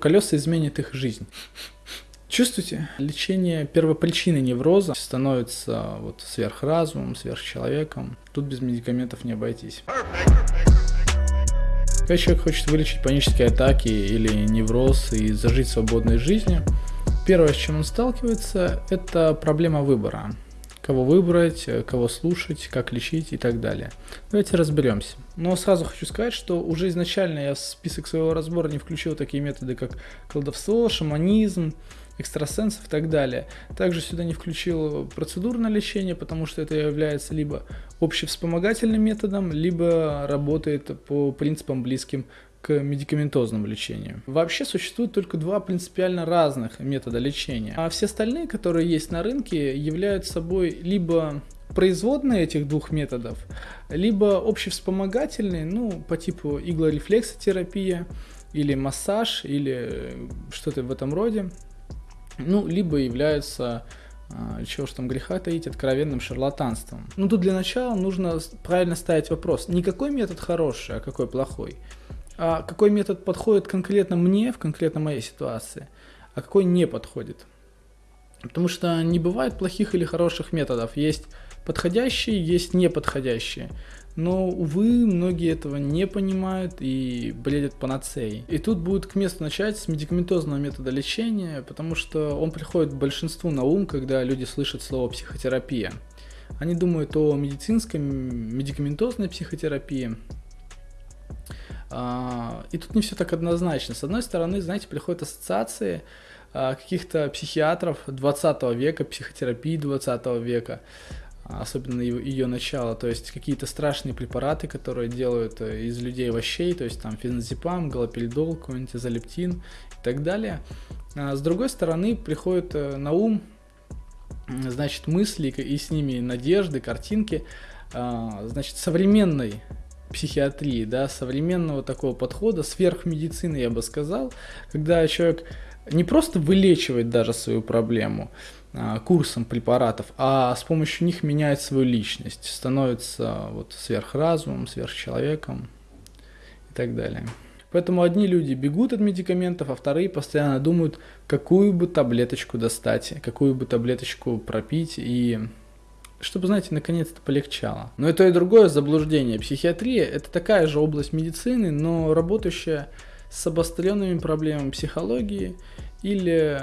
колеса изменят их жизнь. Чувствуете? Лечение первопричины невроза становится вот сверхразумом, сверхчеловеком. Тут без медикаментов не обойтись. Когда человек хочет вылечить панические атаки или невроз и зажить свободной жизнью, первое, с чем он сталкивается, это проблема выбора. Кого выбрать, кого слушать, как лечить и так далее. Давайте разберемся. Но сразу хочу сказать, что уже изначально я в список своего разбора не включил такие методы, как колдовство, шаманизм, экстрасенсов и так далее. Также сюда не включил процедурное лечение, потому что это является либо общевспомогательным методом, либо работает по принципам близким к медикаментозному лечению. Вообще существует только два принципиально разных метода лечения, а все остальные, которые есть на рынке, являются собой либо производные этих двух методов, либо общевспомогательные, ну, по типу иглорефлексотерапия, или массаж, или что-то в этом роде ну, либо являются а, чего ж там греха таить, откровенным шарлатанством. Ну тут для начала нужно правильно ставить вопрос, не какой метод хороший, а какой плохой, какой метод подходит конкретно мне в конкретно моей ситуации, а какой не подходит. Потому что не бывает плохих или хороших методов, есть подходящие, есть неподходящие. Но, увы, многие этого не понимают и бредят панацеей. И тут будет к месту начать с медикаментозного метода лечения, потому что он приходит большинству на ум, когда люди слышат слово психотерапия. Они думают о медицинской, медикаментозной психотерапии. А, и тут не все так однозначно. С одной стороны, знаете, приходят ассоциации а, каких-то психиатров 20 века, психотерапии 20 века, особенно ее начало, то есть какие-то страшные препараты, которые делают э, из людей овощей, то есть там феназепам, галоперидол, какой-нибудь изолептин и так далее. А с другой стороны, приходит э, на ум, значит, мысли и с ними надежды, картинки, значит, современной психиатрии, да, современного такого подхода, сверхмедицины, я бы сказал, когда человек не просто вылечивает даже свою проблему, а, курсом препаратов, а с помощью них меняет свою личность, становится вот сверхразумом, сверхчеловеком и так далее. Поэтому одни люди бегут от медикаментов, а вторые постоянно думают, какую бы таблеточку достать, какую бы таблеточку пропить и чтобы, знаете, наконец-то полегчало. Но и то, и другое заблуждение. Психиатрия – это такая же область медицины, но работающая с обостренными проблемами психологии или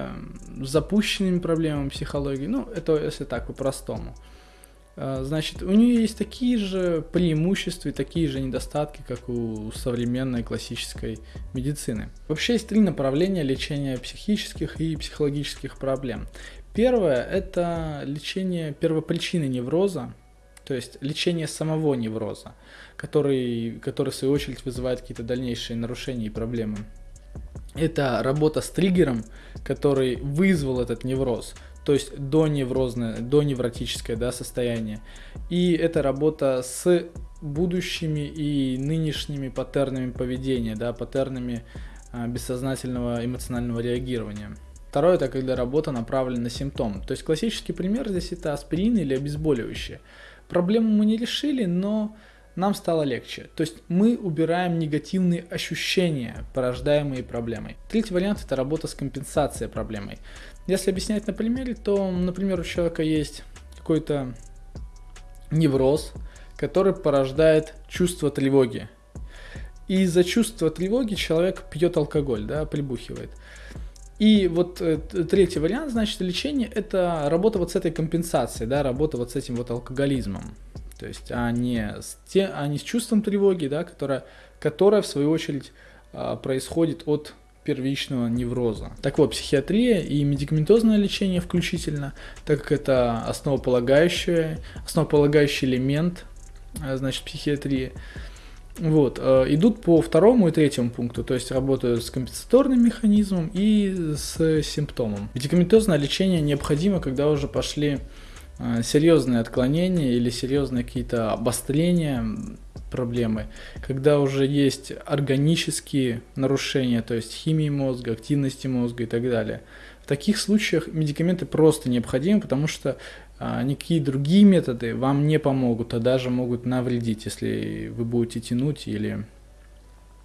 запущенными проблемами психологии. Ну, это если так по-простому. А, значит, у нее есть такие же преимущества и такие же недостатки, как у современной классической медицины. Вообще есть три направления лечения психических и психологических проблем. Первое – это лечение первопричины невроза, то есть лечение самого невроза, который, который в свою очередь вызывает какие-то дальнейшие нарушения и проблемы это работа с триггером, который вызвал этот невроз, то есть до неврозное, до невротическое да, состояние. И это работа с будущими и нынешними паттернами поведения, да, паттернами а, бессознательного эмоционального реагирования. Второе, это когда работа направлена на симптом. То есть классический пример здесь это аспирин или обезболивающее. Проблему мы не решили, но нам стало легче. То есть мы убираем негативные ощущения, порождаемые проблемой. Третий вариант это работа с компенсацией проблемой. Если объяснять на примере, то, например, у человека есть какой-то невроз, который порождает чувство тревоги. И из-за чувства тревоги человек пьет алкоголь, да, прибухивает. И вот э, третий вариант, значит, лечения – это работа вот с этой компенсацией, да, работа вот с этим вот алкоголизмом. То есть, а не с, те, а не с чувством тревоги, да, которая, которая в свою очередь а, происходит от первичного невроза. Так вот, психиатрия и медикаментозное лечение включительно, так как это основополагающий, основополагающий элемент, а, значит, психиатрии, вот, э, идут по второму и третьему пункту, то есть работают с компенсаторным механизмом и с симптомом. Медикаментозное лечение необходимо, когда уже пошли Э, серьезные отклонения или серьезные какие-то обострения проблемы, когда уже есть органические нарушения, то есть химии мозга, активности мозга и так далее. В таких случаях медикаменты просто необходимы, потому что никакие другие методы вам не помогут, а даже могут навредить, если вы будете тянуть или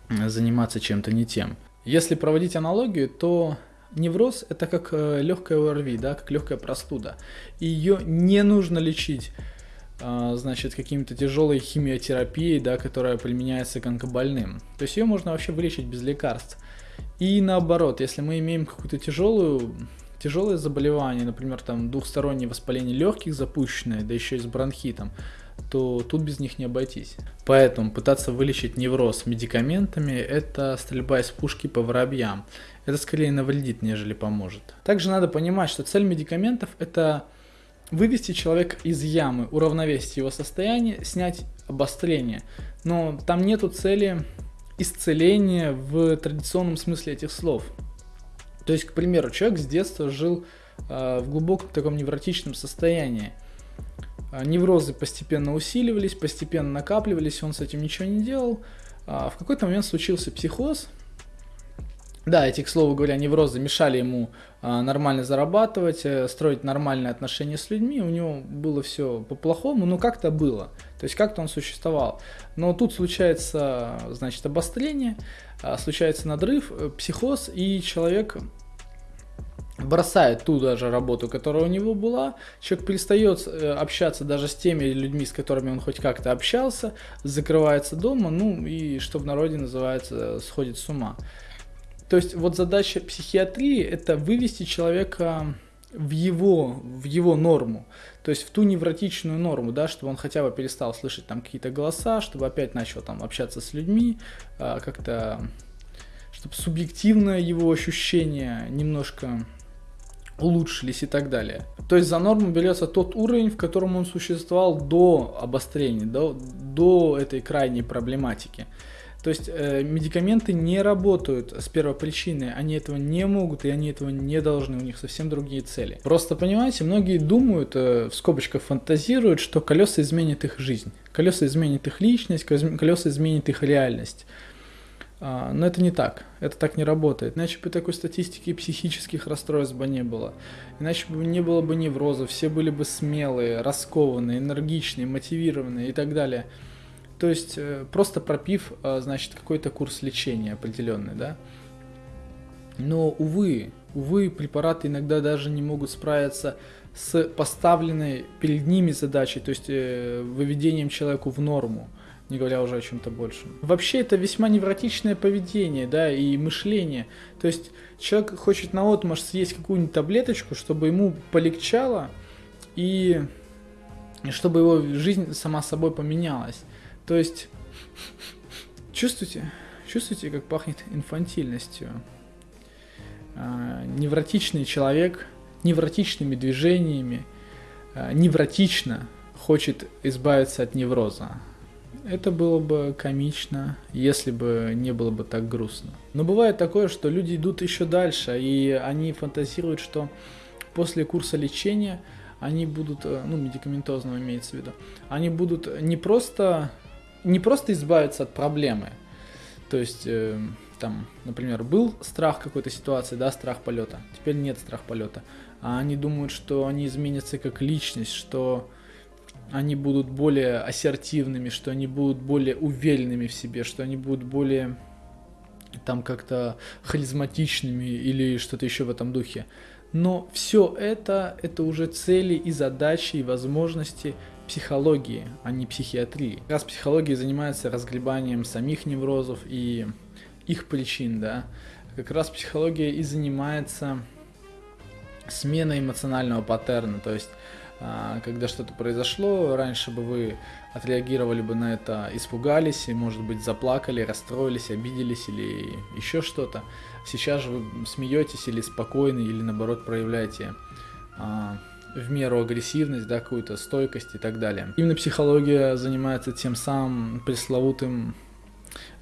заниматься чем-то не тем. Если проводить аналогию, то невроз это как э, легкая ОРВИ, да, как легкая простуда. Ее не нужно лечить а, значит, какими-то тяжелой химиотерапией, да, которая применяется к онкобольным. То есть ее можно вообще вылечить без лекарств. И наоборот, если мы имеем какую-то тяжелую тяжелое заболевание, например, там двухстороннее воспаление легких запущенное, да еще и с бронхитом, то тут без них не обойтись. Поэтому пытаться вылечить невроз медикаментами – это стрельба из пушки по воробьям. Это скорее навредит, нежели поможет. Также надо понимать, что цель медикаментов – это вывести человека из ямы, уравновесить его состояние, снять обострение. Но там нету цели исцеления в традиционном смысле этих слов. То есть, к примеру, человек с детства жил э, в глубоком таком невротичном состоянии. Э, неврозы постепенно усиливались, постепенно накапливались, он с этим ничего не делал. А в какой-то момент случился психоз, да, эти, к слову говоря, неврозы мешали ему а, нормально зарабатывать, э, строить нормальные отношения с людьми. У него было все по-плохому, но как-то было. То есть как-то он существовал. Но тут случается, значит, обострение, а, случается надрыв, э, психоз, и человек бросает ту даже работу, которая у него была, человек перестает э, общаться даже с теми людьми, с которыми он хоть как-то общался, закрывается дома, ну и что в народе называется, сходит с ума. То есть вот задача психиатрии это вывести человека в его, в его норму, то есть в ту невротичную норму, да, чтобы он хотя бы перестал слышать там какие-то голоса, чтобы опять начал там общаться с людьми, а, как-то, чтобы субъективное его ощущение немножко улучшились и так далее. То есть за норму берется тот уровень, в котором он существовал до обострения, до, до этой крайней проблематики. То есть э, медикаменты не работают с первой причины, они этого не могут и они этого не должны, у них совсем другие цели. Просто понимаете, многие думают, э, в скобочках фантазируют, что колеса изменят их жизнь, колеса изменят их личность, колеса изменят их реальность. А, но это не так, это так не работает. Иначе бы такой статистики психических расстройств бы не было. Иначе бы не было бы неврозов, все были бы смелые, раскованные, энергичные, мотивированные и так далее. То есть э, просто пропив, э, значит, какой-то курс лечения определенный, да. Но, увы, увы, препараты иногда даже не могут справиться с поставленной перед ними задачей, то есть э, выведением человеку в норму, не говоря уже о чем-то большем. Вообще это весьма невротичное поведение, да, и мышление. То есть человек хочет на отмаш съесть какую-нибудь таблеточку, чтобы ему полегчало, и чтобы его жизнь сама собой поменялась. То есть, чувствуете, чувствуете, как пахнет инфантильностью. А, невротичный человек, невротичными движениями, а, невротично хочет избавиться от невроза. Это было бы комично, если бы не было бы так грустно. Но бывает такое, что люди идут еще дальше, и они фантазируют, что после курса лечения они будут, э, ну, медикаментозного имеется в виду, они будут не просто не просто избавиться от проблемы. То есть, э, там, например, был страх какой-то ситуации, да, страх полета, теперь нет страх полета. А они думают, что они изменятся как личность, что они будут более ассертивными, что они будут более уверенными в себе, что они будут более там как-то харизматичными или что-то еще в этом духе. Но все это, это уже цели и задачи и возможности психологии, а не психиатрии. Как раз психология занимается разгребанием самих неврозов и их причин, да. Как раз психология и занимается сменой эмоционального паттерна, то есть а, когда что-то произошло, раньше бы вы отреагировали бы на это, испугались, и, может быть, заплакали, расстроились, обиделись или еще что-то. Сейчас же вы смеетесь или спокойны, или наоборот проявляете а, в меру агрессивность, да, какую-то стойкость и так далее. Именно психология занимается тем самым пресловутым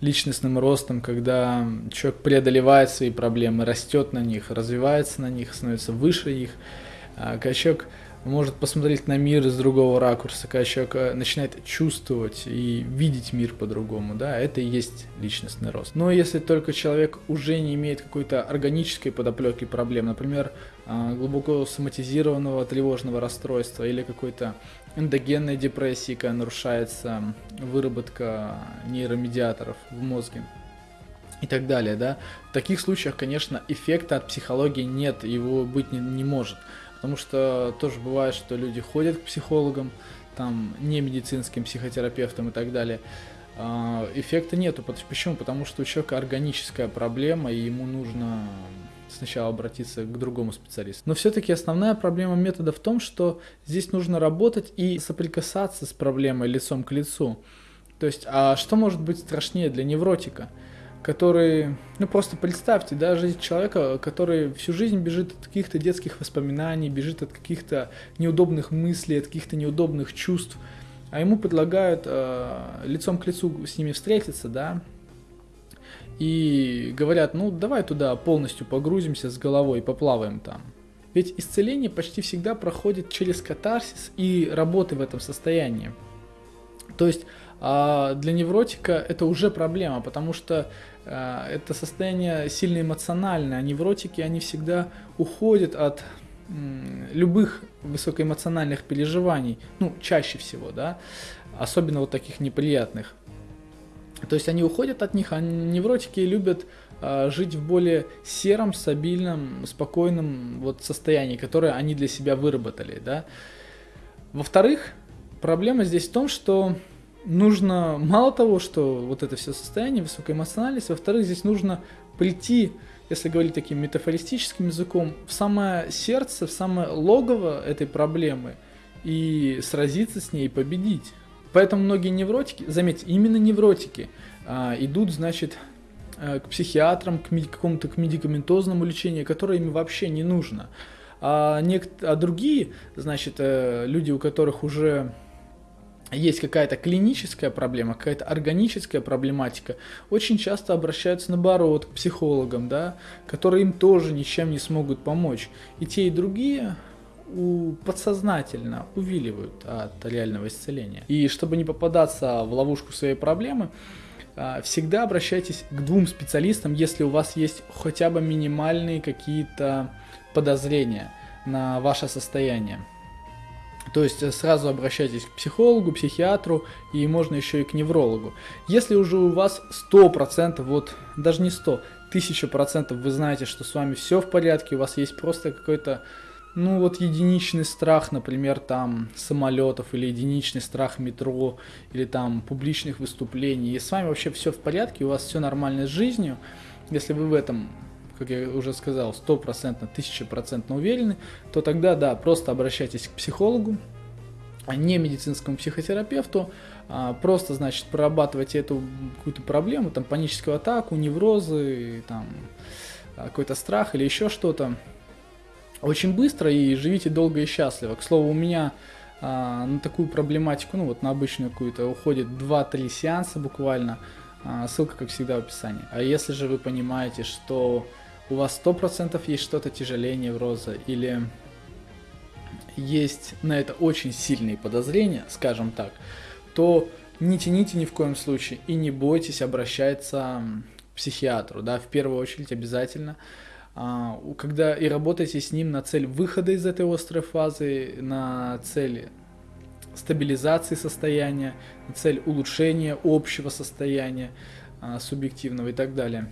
личностным ростом, когда человек преодолевает свои проблемы, растет на них, развивается на них, становится выше их. А человек может посмотреть на мир с другого ракурса, когда человек э, начинает чувствовать и видеть мир по-другому, да, это и есть личностный рост. Но если только человек уже не имеет какой-то органической подоплеки проблем, например, а, глубоко соматизированного тревожного расстройства или какой-то эндогенной депрессии, когда нарушается выработка нейромедиаторов в мозге, и так далее, да. В таких случаях, конечно, эффекта от психологии нет, его быть не, не может. Потому что тоже бывает, что люди ходят к психологам, там, не медицинским психотерапевтам и так далее. А, эффекта нету. Почему? Потому что у человека органическая проблема, и ему нужно сначала обратиться к другому специалисту. Но все-таки основная проблема метода в том, что здесь нужно работать и соприкасаться с проблемой лицом к лицу. То есть, а что может быть страшнее для невротика? Который, ну просто представьте, да, жизнь человека, который всю жизнь бежит от каких-то детских воспоминаний, бежит от каких-то неудобных мыслей, от каких-то неудобных чувств, а ему предлагают э, лицом к лицу с ними встретиться, да, и говорят, ну давай туда полностью погрузимся с головой и поплаваем там. Ведь исцеление почти всегда проходит через катарсис и работы в этом состоянии. То есть а для невротика это уже проблема, потому что э, это состояние сильно эмоциональное, а невротики, они всегда уходят от любых высокоэмоциональных переживаний, ну, чаще всего, да, особенно вот таких неприятных. То есть они уходят от них, а невротики любят э, жить в более сером, стабильном, спокойном вот состоянии, которое они для себя выработали, да. Во-вторых, проблема здесь в том, что нужно мало того, что вот это все состояние, высокая эмоциональность, во-вторых, здесь нужно прийти, если говорить таким метафористическим языком, в самое сердце, в самое логово этой проблемы и сразиться с ней победить. Поэтому многие невротики, заметьте, именно невротики а, идут, значит, э, к психиатрам, к какому-то к медикаментозному лечению, которое им вообще не нужно. А, нек- а другие, значит, э, люди, у которых уже есть какая-то клиническая проблема, какая-то органическая проблематика, очень часто обращаются наоборот к психологам, да, которые им тоже ничем не смогут помочь. И те, и другие у, подсознательно увиливают от реального исцеления. И чтобы не попадаться в ловушку своей проблемы, а, всегда обращайтесь к двум специалистам, если у вас есть хотя бы минимальные какие-то подозрения на ваше состояние. То есть э, сразу обращайтесь к психологу, психиатру и можно еще и к неврологу. Если уже у вас 100%, вот даже не 100, 1000% вы знаете, что с вами все в порядке, у вас есть просто какой-то, ну вот единичный страх, например, там самолетов или единичный страх метро или там публичных выступлений, и с вами вообще все в порядке, у вас все нормально с жизнью, если вы в этом как я уже сказал, стопроцентно, тысячепроцентно уверены, то тогда, да, просто обращайтесь к психологу, а не медицинскому психотерапевту, а просто, значит, прорабатывайте эту какую-то проблему, там, паническую атаку, неврозы, там, а, какой-то страх или еще что-то, очень быстро и живите долго и счастливо. К слову, у меня а, на такую проблематику, ну вот на обычную какую-то, уходит 2-3 сеанса буквально, а, ссылка, как всегда, в описании. А если же вы понимаете, что у вас 100% есть что-то тяжелее невроза или есть на это очень сильные подозрения, скажем так, то не тяните ни в коем случае и не бойтесь обращаться к психиатру, да, в первую очередь обязательно, а, когда и работайте с ним на цель выхода из этой острой фазы, на цель стабилизации состояния, на цель улучшения общего состояния а, субъективного и так далее.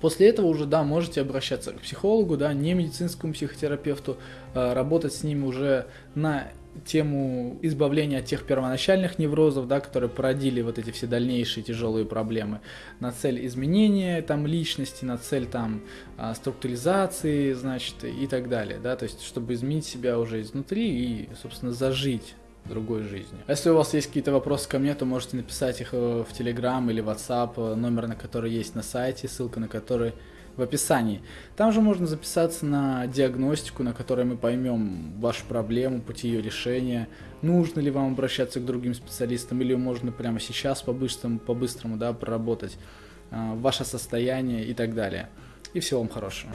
После этого уже, да, можете обращаться к психологу, да, не медицинскому психотерапевту, э, работать с ними уже на тему избавления от тех первоначальных неврозов, да, которые породили вот эти все дальнейшие тяжелые проблемы, на цель изменения там личности, на цель там а, структуризации, значит, и так далее, да, то есть чтобы изменить себя уже изнутри и, собственно, зажить другой жизни. Если у вас есть какие-то вопросы ко мне, то можете написать их э, в Telegram или WhatsApp, э, номер на который есть на сайте, ссылка на который в описании. Там же можно записаться на диагностику, на которой мы поймем вашу проблему, пути ее решения, нужно ли вам обращаться к другим специалистам, или можно прямо сейчас по-быстрому, по-быстрому да, проработать э, ваше состояние и так далее. И всего вам хорошего.